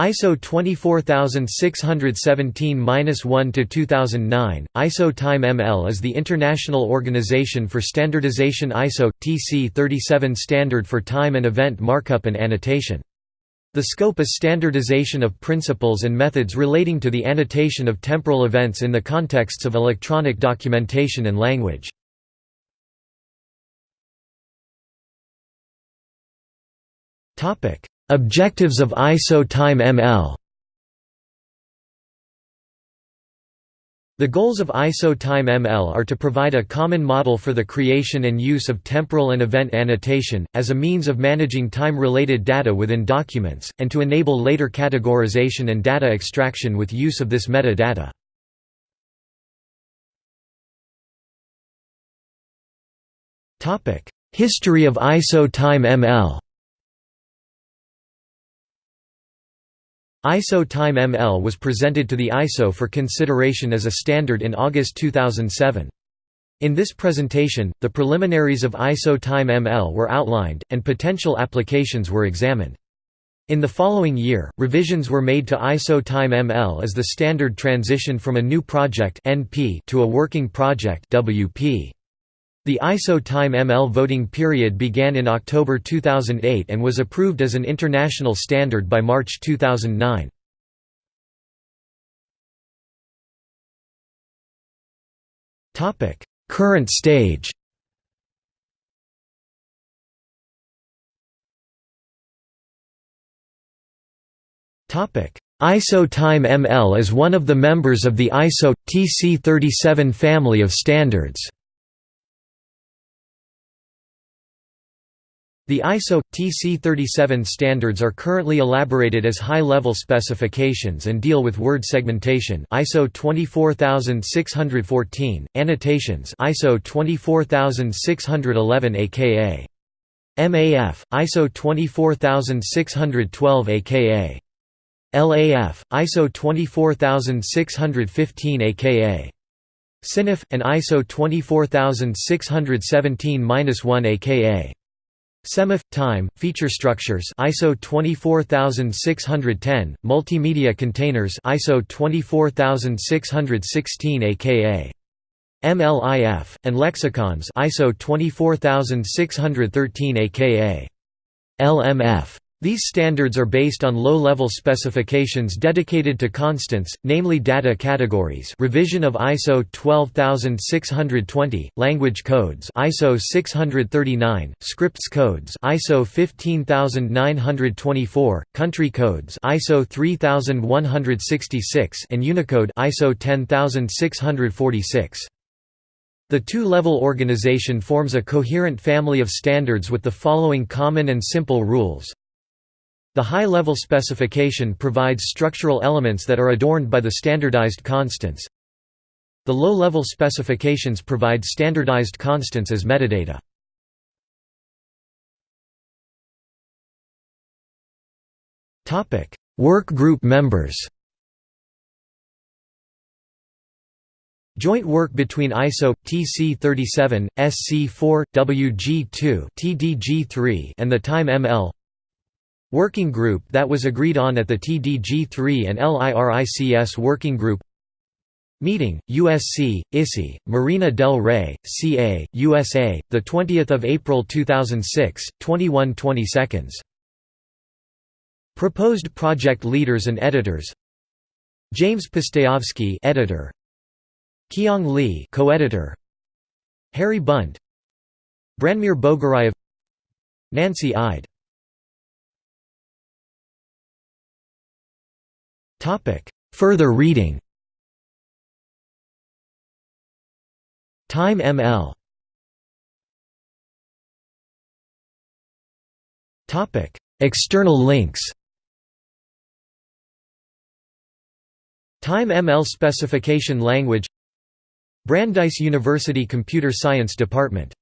ISO 24617-1-2009, ISO Time ML is the international organization for standardization ISO TC 37 standard for time and event markup and annotation. The scope is standardization of principles and methods relating to the annotation of temporal events in the contexts of electronic documentation and language. Objectives of ISO Time ML The goals of ISO Time ML are to provide a common model for the creation and use of temporal and event annotation, as a means of managing time-related data within documents, and to enable later categorization and data extraction with use of this metadata. History of ISO Time ML ISO Time ML was presented to the ISO for consideration as a standard in August 2007. In this presentation, the preliminaries of ISO Time ML were outlined, and potential applications were examined. In the following year, revisions were made to ISO Time ML as the standard transitioned from a new project to a working project WP. The ISO Time ML voting period began in October 2008 and was approved as an international standard by March 2009. Current stage ISO Time ML is one of the members of the ISO TC37 family of standards. The ISO TC37 standards are currently elaborated as high-level specifications and deal with word segmentation ISO 24614, annotations ISO 24611 aka MAF, ISO 24612 aka LAF, ISO 24615 aka SynAF, and ISO 24617-1 aka SemAF time feature structures ISO 24610 multimedia containers ISO 24616 aka MLIF and lexicons ISO 24613 aka LMF these standards are based on low-level specifications dedicated to constants, namely data categories revision of ISO 12620, language codes ISO 639, scripts codes ISO 15924, country codes ISO 3166 and Unicode ISO 10646. The two-level organization forms a coherent family of standards with the following common and simple rules the high-level specification provides structural elements that are adorned by the standardized constants. The low-level specifications provide standardized constants as metadata. Work group members Joint work between ISO TC37, SC4, WG2, TDG3 and the Time ML Working group that was agreed on at the TDG3 and LIRICS Working Group Meeting, USC, ISI, Marina del Rey, CA, USA, 20 April 2006, 21 20 seconds. Proposed project leaders and editors James Pustejovsky editor, Kiyong Lee co-editor, Harry Bunt Branimir Boguraev Nancy Ide Further reading. Time ML External links. Time ML specification language. Brandeis University Computer Science Department